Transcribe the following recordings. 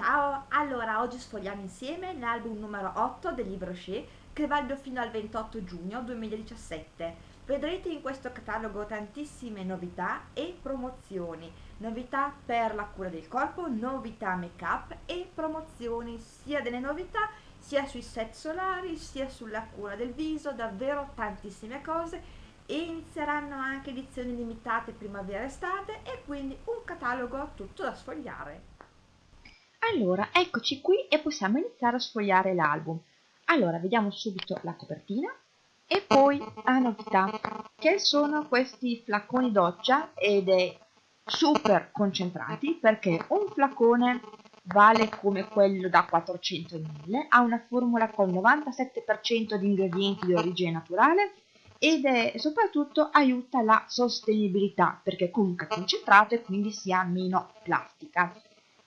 Ciao, allora oggi sfogliamo insieme l'album numero 8 del libro Shea che valido fino al 28 giugno 2017. Vedrete in questo catalogo tantissime novità e promozioni, novità per la cura del corpo, novità make up e promozioni sia delle novità sia sui set solari sia sulla cura del viso, davvero tantissime cose e inizieranno anche edizioni limitate primavera-estate e quindi un catalogo tutto da sfogliare. Allora, eccoci qui e possiamo iniziare a sfogliare l'album. Allora, vediamo subito la copertina e poi la novità, che sono questi flaconi doccia ed è super concentrati perché un flacone vale come quello da 400 ml, ha una formula con 97% di ingredienti di origine naturale ed è soprattutto aiuta la sostenibilità perché comunque è concentrato e quindi si ha meno plastica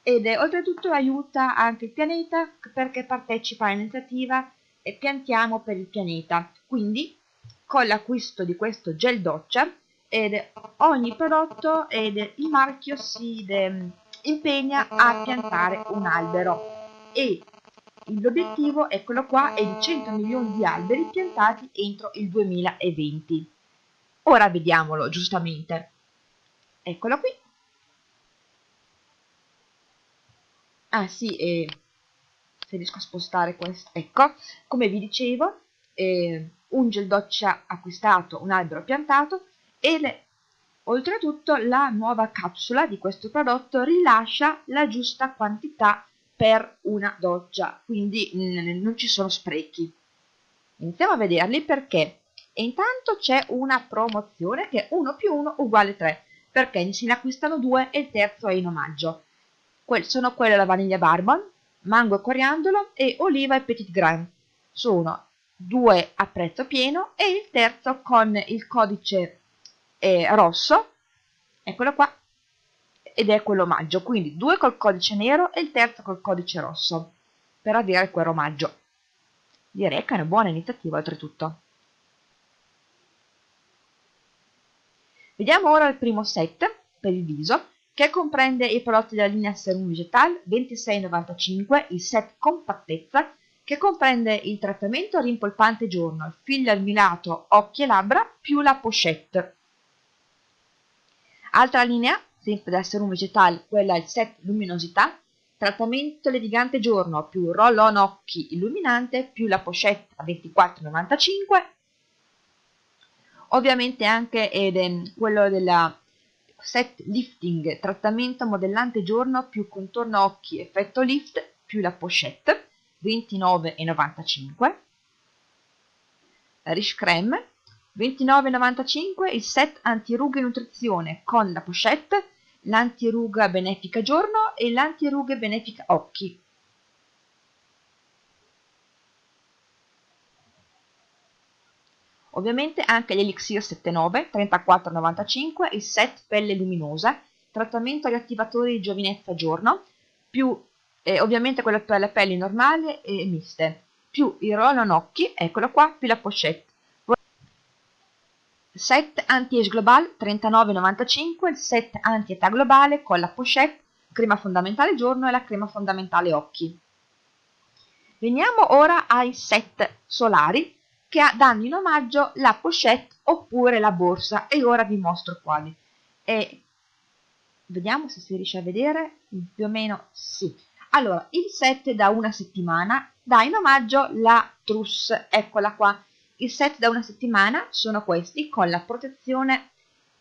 ed è, oltretutto aiuta anche il pianeta perché partecipa all'iniziativa e piantiamo per il pianeta quindi con l'acquisto di questo gel doccia ed ogni prodotto ed il marchio si de, impegna a piantare un albero e l'obiettivo, eccolo qua, è di 100 milioni di alberi piantati entro il 2020. Ora vediamolo giustamente. Eccolo qui. Ah sì, e se riesco a spostare questo, ecco, come vi dicevo, eh, un gel doccia acquistato, un albero piantato e le, oltretutto la nuova capsula di questo prodotto rilascia la giusta quantità per una doccia, quindi mh, non ci sono sprechi. Iniziamo a vederli perché. E intanto c'è una promozione che è 1 più 1 uguale 3 perché se ne acquistano due e il terzo è in omaggio sono quelle la vaniglia barbon, mango e coriandolo e oliva e petit grain. Sono due a prezzo pieno e il terzo con il codice eh, rosso, eccolo qua, ed è quello omaggio, quindi due col codice nero e il terzo col codice rosso, per avere quel omaggio. Direi che è una buona iniziativa oltretutto. Vediamo ora il primo set per il viso che comprende i prodotti della linea Serum Vegetal 26,95, il set compattezza, che comprende il trattamento rimpolpante giorno, il figlio almilato occhi e labbra più la pochette. Altra linea, sempre della Serum Vegetal, quella il set luminosità, trattamento levigante giorno più roll-on occhi illuminante più la pochette a 24,95. Ovviamente anche ed, quello della set lifting, trattamento modellante giorno più contorno occhi effetto lift più la pochette 29,95 Rish Creme 29,95 il set antirughe nutrizione con la pochette l'antiruga benefica giorno e l'antirughe benefica occhi Ovviamente anche l'Elixir 79 34,95 il set pelle luminosa, trattamento riattivatore di giovinezza giorno, più eh, ovviamente quello per le pelli normali e miste, più il roll occhi, eccolo qua, più la pochette. Set anti-age global 39,95, il set anti-età globale con la pochette, crema fondamentale giorno e la crema fondamentale occhi. Veniamo ora ai set solari che danno in omaggio la pochette oppure la borsa e ora vi mostro quali. E vediamo se si riesce a vedere, più o meno sì. Allora, il set da una settimana dà in omaggio la trousse, eccola qua. Il set da una settimana sono questi con la protezione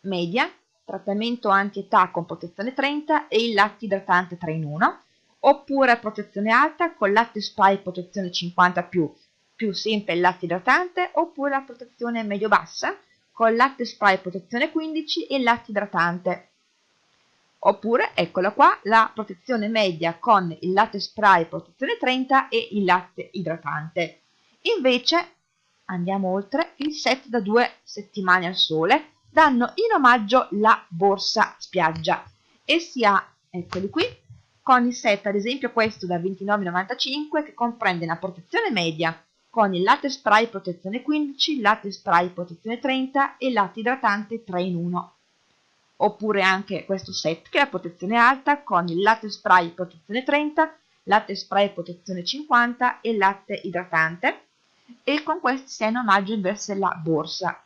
media, trattamento anti-età con protezione 30 e il latte idratante 3 in 1, oppure protezione alta con latte spray protezione 50 più sempre il latte idratante oppure la protezione medio-bassa con latte spray protezione 15 e latte idratante. Oppure, eccola qua, la protezione media con il latte spray protezione 30 e il latte idratante. Invece, andiamo oltre, il set da due settimane al sole danno in omaggio la borsa spiaggia e si ha, eccoli qui, con il set ad esempio questo da 29,95 che comprende una protezione media con il latte spray protezione 15, latte spray protezione 30 e latte idratante 3 in 1. oppure anche questo set che è la protezione alta con il latte spray protezione 30, latte spray protezione 50 e latte idratante e con questi è in omaggio invece la borsa.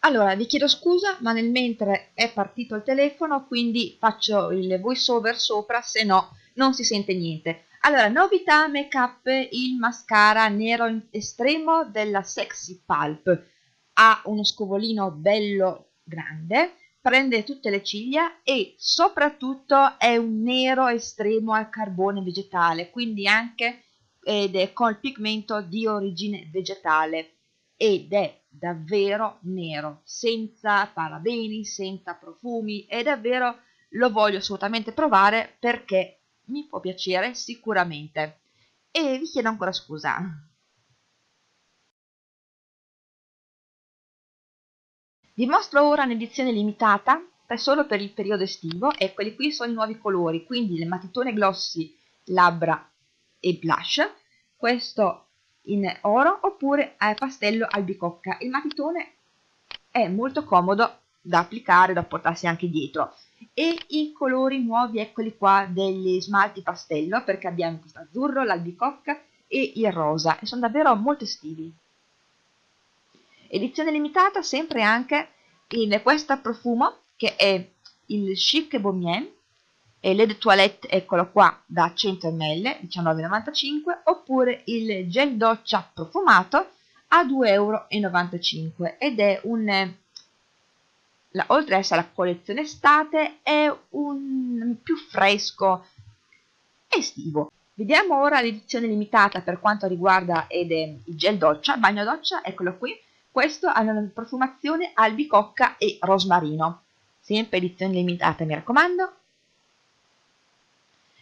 Allora, vi chiedo scusa, ma nel mentre è partito il telefono, quindi faccio il voice over sopra, se no non si sente niente. Allora, novità make up, il mascara nero estremo della Sexy Pulp. Ha uno scovolino bello grande, prende tutte le ciglia e soprattutto è un nero estremo al carbone vegetale, quindi anche ed è col pigmento di origine vegetale ed è davvero nero, senza parabeni, senza profumi e davvero lo voglio assolutamente provare perché mi può piacere sicuramente. E vi chiedo ancora scusa. Vi mostro ora un'edizione limitata solo per il periodo estivo quelli qui sono i nuovi colori, quindi le matitone glossy labbra e blush, questo in oro oppure a pastello albicocca. Il matitone è molto comodo da applicare, da portarsi anche dietro. E i colori nuovi, eccoli qua, degli smalti pastello, perché abbiamo questo azzurro, l'albicocca e il rosa, e sono davvero molto estivi. Edizione limitata sempre anche in questo profumo, che è il Chic Beaumien, e l'Ed Toilette, eccolo qua, da 100 ml, 19,95 oppure il gel doccia profumato a 2,95 euro ed è un la, oltre ad essere la collezione estate è un più fresco estivo. Vediamo ora l'edizione limitata per quanto riguarda ed è il gel doccia. Bagno doccia eccolo qui. Questo ha una profumazione albicocca e rosmarino. Sempre edizione limitata mi raccomando.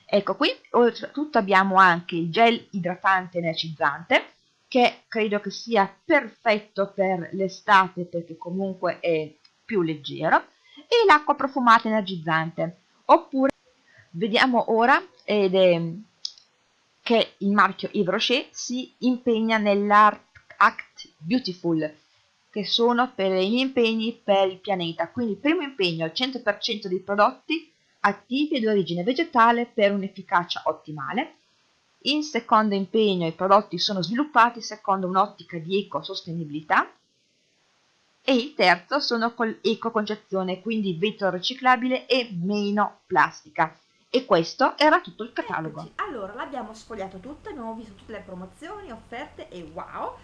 Ecco qui, oltretutto abbiamo anche il gel idratante energizzante, che credo che sia perfetto per l'estate perché comunque è più leggero, e l'acqua profumata energizzante. Oppure, vediamo ora ed è, che il marchio Yves Rocher si impegna nell'Art Act Beautiful, che sono per gli impegni per il pianeta. Quindi il primo impegno al 100% dei prodotti attivi ed origine vegetale per un'efficacia ottimale. In secondo impegno i prodotti sono sviluppati secondo un'ottica di ecosostenibilità e il terzo sono con ecoconcezione, quindi vetro riciclabile e meno plastica. E questo era tutto il catalogo. Eccoci. Allora, l'abbiamo sfogliato tutto, abbiamo visto tutte le promozioni, offerte e wow!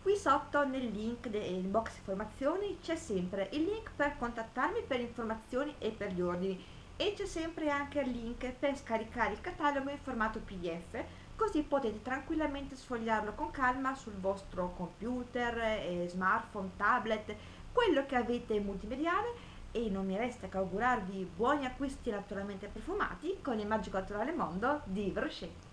Qui sotto nel link del box informazioni c'è sempre il link per contattarmi per informazioni e per gli ordini e c'è sempre anche il link per scaricare il catalogo in formato pdf così potete tranquillamente sfogliarlo con calma sul vostro computer, eh, smartphone, tablet, quello che avete multimediale e non mi resta che augurarvi buoni acquisti naturalmente profumati con il magico naturale mondo di Brochet.